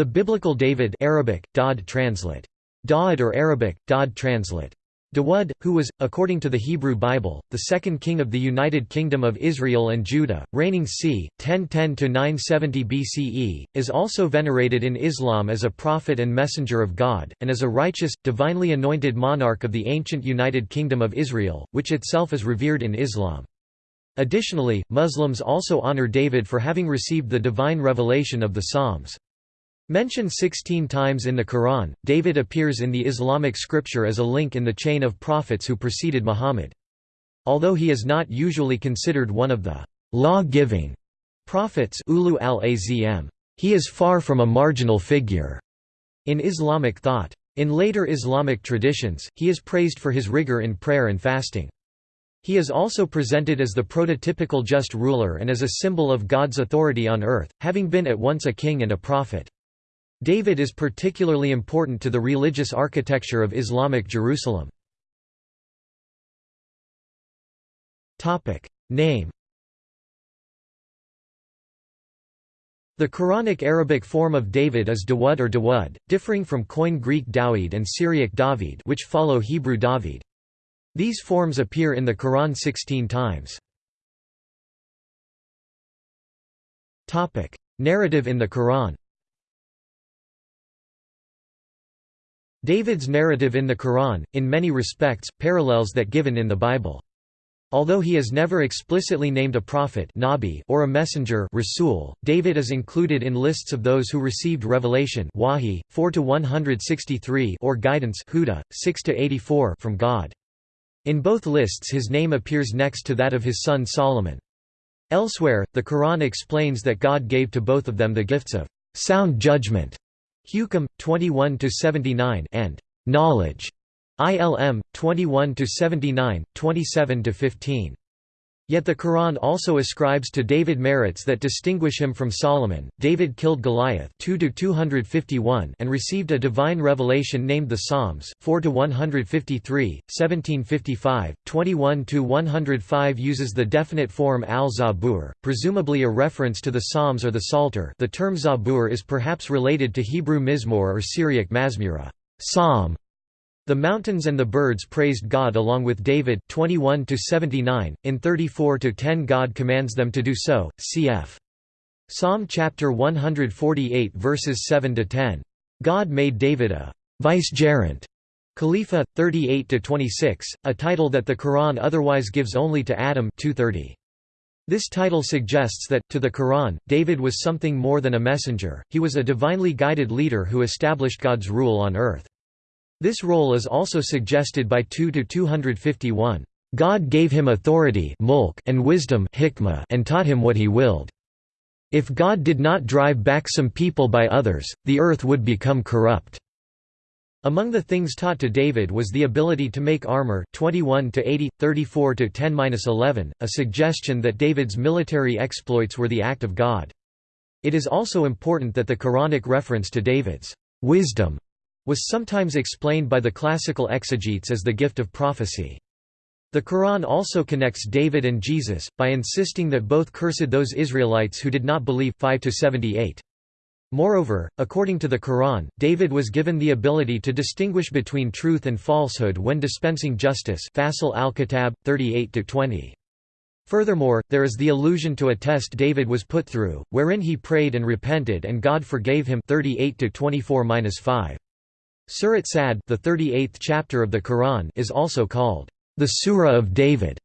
The biblical David Arabic, Daud translate. Daud or Arabic, Daud translate. Dawud, who was, according to the Hebrew Bible, the second king of the United Kingdom of Israel and Judah, reigning c. 1010–970 BCE, is also venerated in Islam as a prophet and messenger of God, and as a righteous, divinely anointed monarch of the ancient United Kingdom of Israel, which itself is revered in Islam. Additionally, Muslims also honor David for having received the divine revelation of the Psalms. Mentioned 16 times in the Quran, David appears in the Islamic scripture as a link in the chain of prophets who preceded Muhammad. Although he is not usually considered one of the law-giving prophets ulu al-azm, he is far from a marginal figure in Islamic thought. In later Islamic traditions, he is praised for his rigor in prayer and fasting. He is also presented as the prototypical just ruler and as a symbol of God's authority on earth, having been at once a king and a prophet. David is particularly important to the religious architecture of Islamic Jerusalem. Name The Quranic Arabic form of David is Dawud or Dawud, differing from Koine Greek Dawid and Syriac David which follow Hebrew David. These forms appear in the Quran 16 times. Narrative in the Quran David's narrative in the Quran, in many respects, parallels that given in the Bible. Although he is never explicitly named a prophet Nabi or a messenger Rasul, David is included in lists of those who received revelation Wahi, 4 or guidance Huda, 6 from God. In both lists his name appears next to that of his son Solomon. Elsewhere, the Quran explains that God gave to both of them the gifts of sound judgment Hukam 21 to 79 and Knowledge ILM 21 to 79 27 to 15 Yet the Quran also ascribes to David merits that distinguish him from Solomon. David killed Goliath 2 to 251 and received a divine revelation named the Psalms 4 to 153, 1755, 21 to 105 uses the definite form al-Zabur, presumably a reference to the Psalms or the Psalter. The term Zabur is perhaps related to Hebrew Mizmor or Syriac Mazmura, psalm, the mountains and the birds praised God along with David 21 79 in 34 10 God commands them to do so cf. Psalm chapter 148 verses 7 to 10 God made David a vicegerent. Khalifa 38 to 26 a title that the Quran otherwise gives only to Adam 230 this title suggests that, to the Quran, David was something more than a messenger, he was a divinely guided leader who established God's rule on earth. This role is also suggested by 2 to 251. God gave him authority and wisdom and taught him what he willed. If God did not drive back some people by others, the earth would become corrupt. Among the things taught to David was the ability to make armor 21 to 80 34 to 10-11 a suggestion that David's military exploits were the act of God. It is also important that the Quranic reference to David's wisdom was sometimes explained by the classical exegetes as the gift of prophecy. The Quran also connects David and Jesus, by insisting that both cursed those Israelites who did not believe 5 78. Moreover, according to the Quran, David was given the ability to distinguish between truth and falsehood when dispensing justice Fasil al-Kitab, 38–20. Furthermore, there is the allusion to a test David was put through, wherein he prayed and repented and God forgave him 38–24–5. Surat Sad the 38th chapter of the Quran is also called the Surah of David.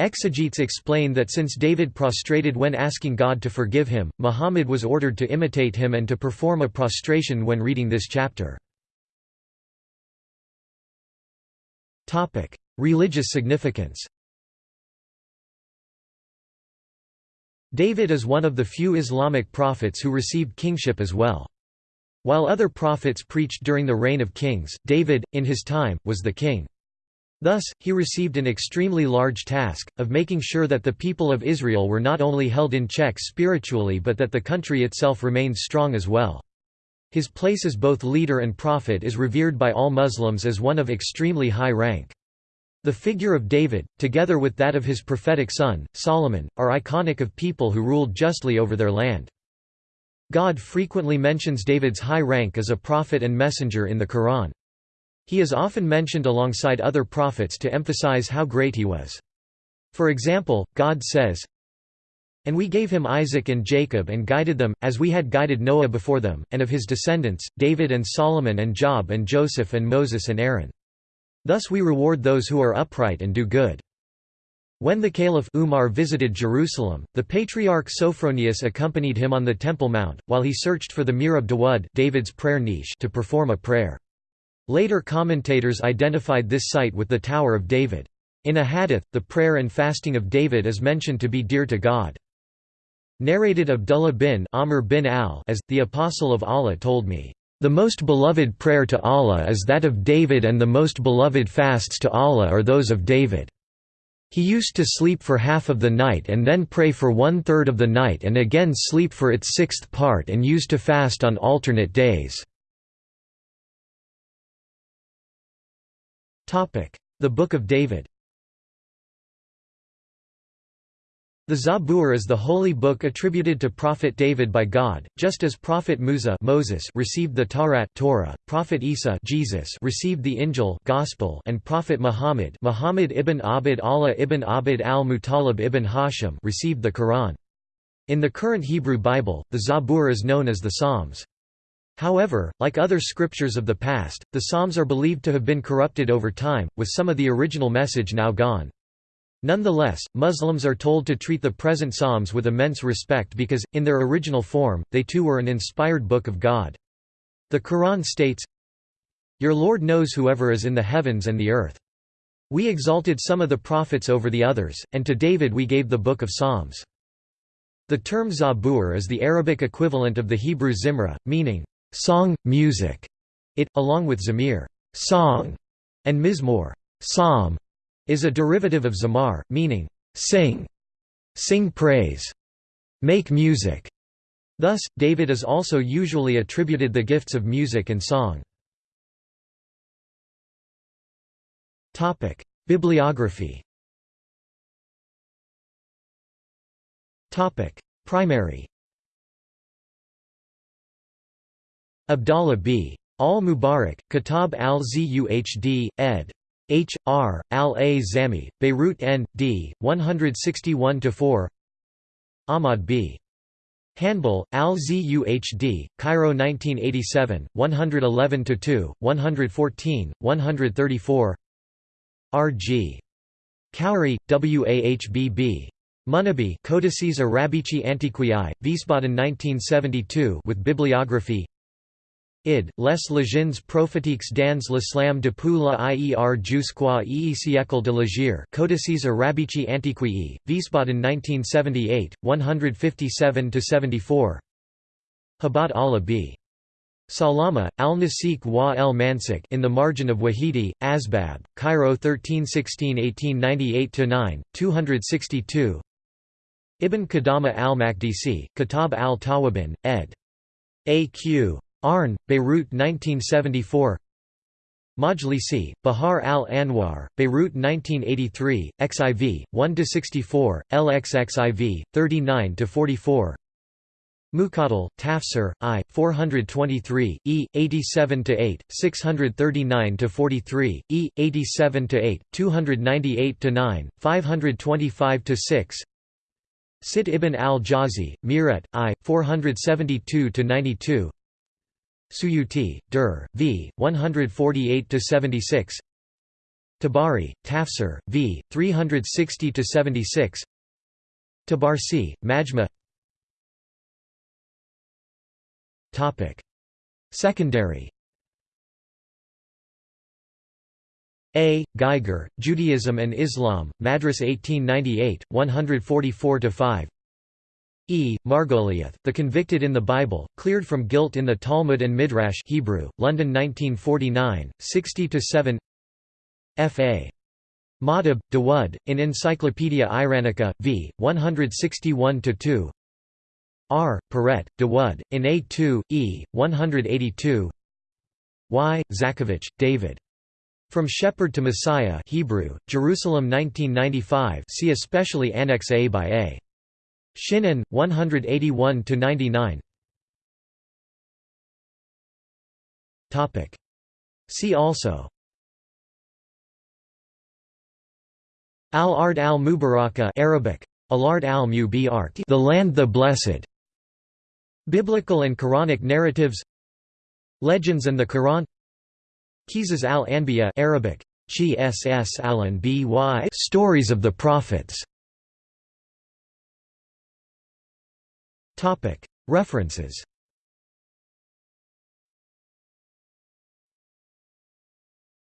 Exegetes explain that since David prostrated when asking God to forgive him, Muhammad was ordered to imitate him and to perform a prostration when reading this chapter. Topic: Religious significance David is one of the few Islamic prophets who received kingship as well. While other prophets preached during the reign of kings, David, in his time, was the king. Thus, he received an extremely large task, of making sure that the people of Israel were not only held in check spiritually but that the country itself remained strong as well. His place as both leader and prophet is revered by all Muslims as one of extremely high rank. The figure of David, together with that of his prophetic son, Solomon, are iconic of people who ruled justly over their land. God frequently mentions David's high rank as a prophet and messenger in the Quran. He is often mentioned alongside other prophets to emphasize how great he was. For example, God says, And we gave him Isaac and Jacob and guided them, as we had guided Noah before them, and of his descendants, David and Solomon and Job and Joseph and Moses and Aaron. Thus we reward those who are upright and do good. When the Caliph Umar visited Jerusalem, the patriarch Sophronius accompanied him on the Temple Mount, while he searched for the Mihrab Dawud David's prayer niche to perform a prayer. Later commentators identified this site with the Tower of David. In a hadith, the prayer and fasting of David is mentioned to be dear to God. Narrated Abdullah bin Amr bin al as, the Apostle of Allah told me, "...the most beloved prayer to Allah is that of David and the most beloved fasts to Allah are those of David." He used to sleep for half of the night and then pray for one-third of the night and again sleep for its sixth part and used to fast on alternate days. The Book of David The Zabur is the holy book attributed to Prophet David by God, just as Prophet Musa Moses received the Taurat Torah, Prophet Isa Jesus received the Injil Gospel, and Prophet Muhammad Muhammad ibn Abd Allah ibn Abd al-Muttalib ibn Hashim received the Quran. In the current Hebrew Bible, the Zabur is known as the Psalms. However, like other scriptures of the past, the Psalms are believed to have been corrupted over time, with some of the original message now gone. Nonetheless, Muslims are told to treat the present Psalms with immense respect because, in their original form, they too were an inspired book of God. The Quran states, Your Lord knows whoever is in the heavens and the earth. We exalted some of the prophets over the others, and to David we gave the book of Psalms. The term Zabur is the Arabic equivalent of the Hebrew Zimra, meaning, song, music. It, along with Zamir song", and Mizmor psalm", is a derivative of zamar, meaning, sing, sing praise, make music. Thus, David is also usually attributed the gifts of music and song. Bibliography Primary Abdallah b. Al-Mubarak, Kitab al-Zuhd, ed. H. R. Al-A Zami, Beirut N. D. 161–4 Ahmad B. Hanbal, Al-Zuhd, Cairo 1987, 111–2, 114, 134 R. G. Khoury, W. A. H. B. B. Munabi Codices Arabici Antiquiae, Wiesbaden 1972 with bibliography Id, les légendes prophétiques dans l'islam depuis la IER jusqu'à e siècle de l'Hégire Codices Arabici Antiquii, Wiesbaden 1978, 157–74 Habat Allah b. Salama, al-Nasik wa el Mansik in the margin of Wahidi, Asbab, Cairo 1316–1898–9, 262 Ibn Qudama al-Maqdisi, Kitab al-Tawabin, ed. A.Q. Arn, Beirut 1974 Majlisi, Bihar al-Anwar, Beirut 1983, XIV, 1–64, LXXIV, 39–44 Muqaddal, Tafsir, I, 423, E, 87–8, 639–43, E, 87–8, 298–9, 525–6 Sit ibn al-Jawzi, Mirat, I, 472–92 Suyuti, Dur, v. 148–76 Tabari, Tafsir, v. 360–76 Tabarsi, Majma Secondary A. Geiger, Judaism and Islam, Madras 1898, 144–5 E. Margoliouth, The Convicted in the Bible, Cleared from Guilt in the Talmud and Midrash Hebrew, London 1949, 60–7 F. A. Madhab, Dawud, in Encyclopaedia Iranica, v. 161–2 R. Perret, Dawud, in A2, E. 182 Y. Zakovich, David. From Shepherd to Messiah Hebrew, Jerusalem 1995 see especially Annex A by A. Shinan 181 to 99. Topic. See also. Al-Ard al-Mubaraka Arabic Al-Ard al-Mubarak The land the blessed Biblical and Quranic narratives Legends and the Quran Qisas al-Anbiya Arabic Qss al-Anbiya Stories of the Prophets References